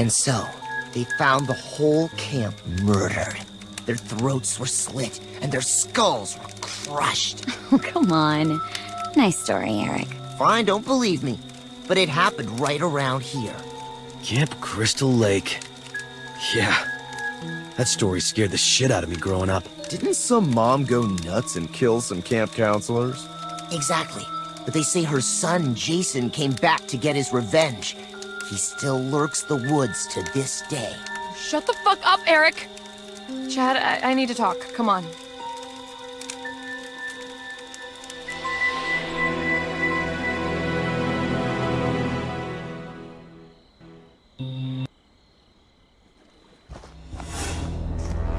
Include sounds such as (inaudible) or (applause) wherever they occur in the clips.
And so, they found the whole camp murdered. Their throats were slit, and their skulls were crushed. Oh, (laughs) come on. Nice story, Eric. Fine, don't believe me. But it happened right around here. Camp Crystal Lake. Yeah. That story scared the shit out of me growing up. Didn't some mom go nuts and kill some camp counselors? Exactly. But they say her son, Jason, came back to get his revenge. He still lurks the woods to this day. Shut the fuck up, Eric! Chad, I, I need to talk. Come on.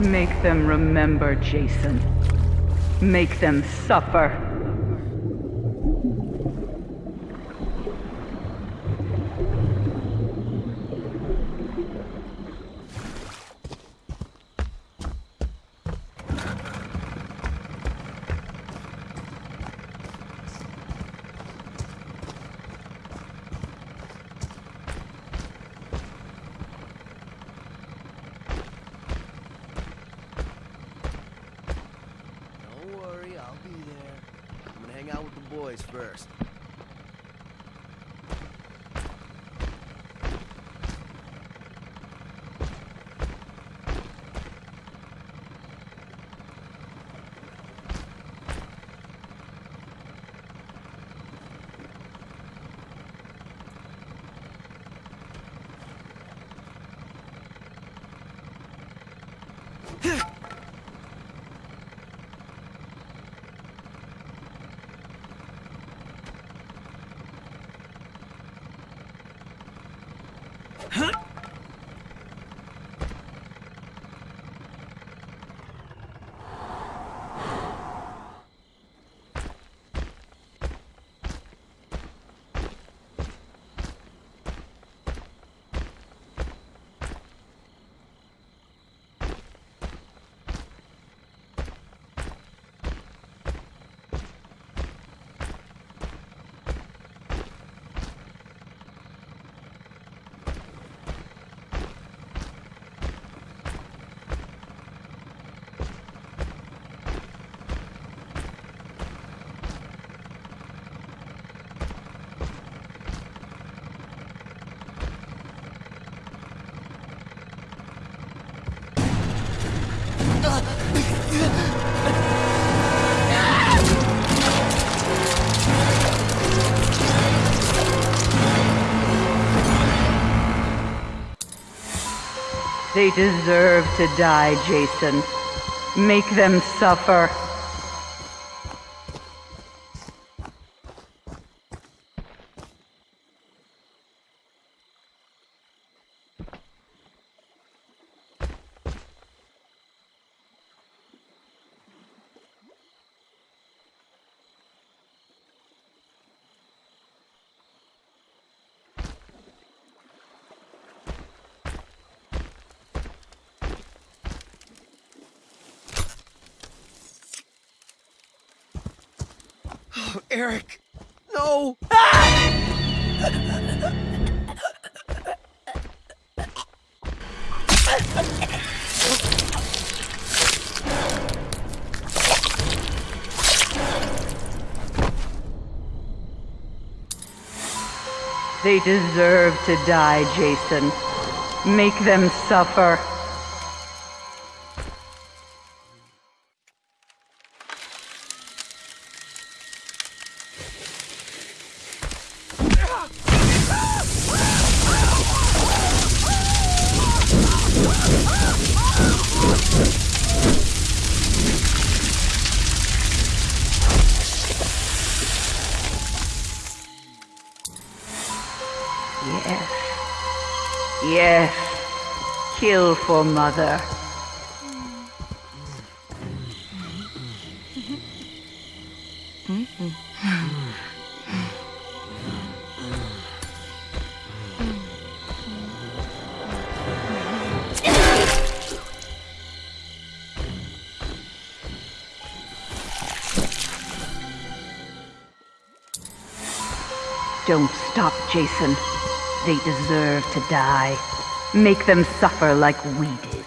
Make them remember, Jason. Make them suffer. Out with the boys first. (laughs) Huh? They deserve to die, Jason. Make them suffer. (coughs) Eric! No! They deserve to die, Jason. Make them suffer. Yes. Yes. Kill for mother. (laughs) Don't stop, Jason. They deserve to die. Make them suffer like we did.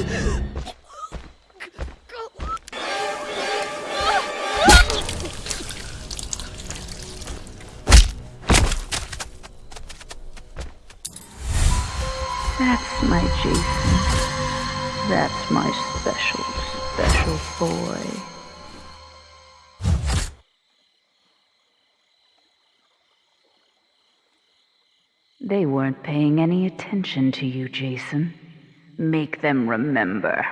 That's my Jason. That's my special, special boy. They weren't paying any attention to you, Jason. Make them remember.